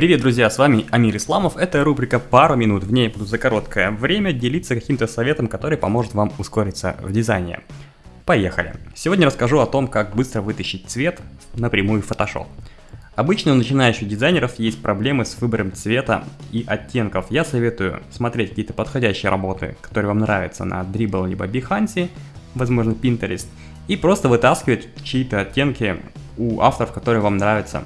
Привет, друзья, с вами Амир Исламов. Это рубрика «Пару минут». В ней буду за короткое время делиться каким-то советом, который поможет вам ускориться в дизайне. Поехали. Сегодня расскажу о том, как быстро вытащить цвет напрямую в Photoshop. Обычно у начинающих дизайнеров есть проблемы с выбором цвета и оттенков. Я советую смотреть какие-то подходящие работы, которые вам нравятся на Dribble либо Behance, возможно Pinterest, и просто вытаскивать чьи-то оттенки у авторов, которые вам нравятся,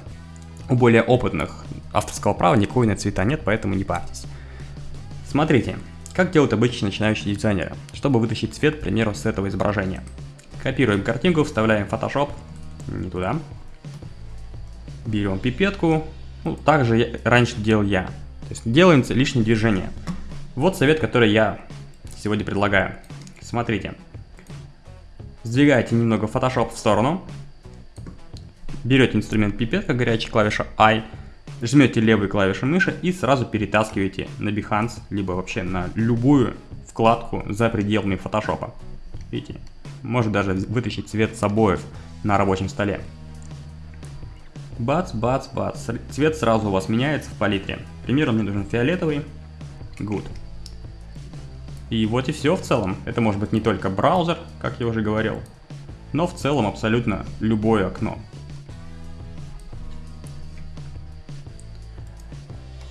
у более опытных. Авторского права никакой на цвета нет, поэтому не парьтесь. Смотрите, как делают обычные начинающие дизайнеры, чтобы вытащить цвет, к примеру, с этого изображения. Копируем картинку, вставляем Photoshop, не туда. Берем пипетку, ну, так же я, раньше делал я. То есть делаем лишние движения. Вот совет, который я сегодня предлагаю. Смотрите. Сдвигаете немного Photoshop в сторону. Берете инструмент пипетка, горячая клавиша I. Жмете левой клавишей мыши и сразу перетаскиваете на Behance, либо вообще на любую вкладку за пределами Photoshop. Видите? Может даже вытащить цвет с обоев на рабочем столе. Бац, бац, бац. Цвет сразу у вас меняется в палитре. К примеру, мне нужен фиолетовый. Good. И вот и все в целом. Это может быть не только браузер, как я уже говорил, но в целом абсолютно любое окно.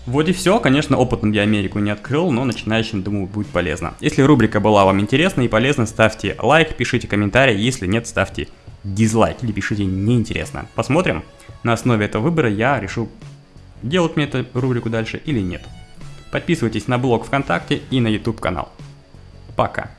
Вот и все, конечно, опытом я Америку не открыл, но начинающим, думаю, будет полезно. Если рубрика была вам интересна и полезна, ставьте лайк, пишите комментарий, если нет, ставьте дизлайк или пишите неинтересно. Посмотрим. На основе этого выбора я решу, делать мне эту рубрику дальше или нет. Подписывайтесь на блог ВКонтакте и на YouTube канал. Пока.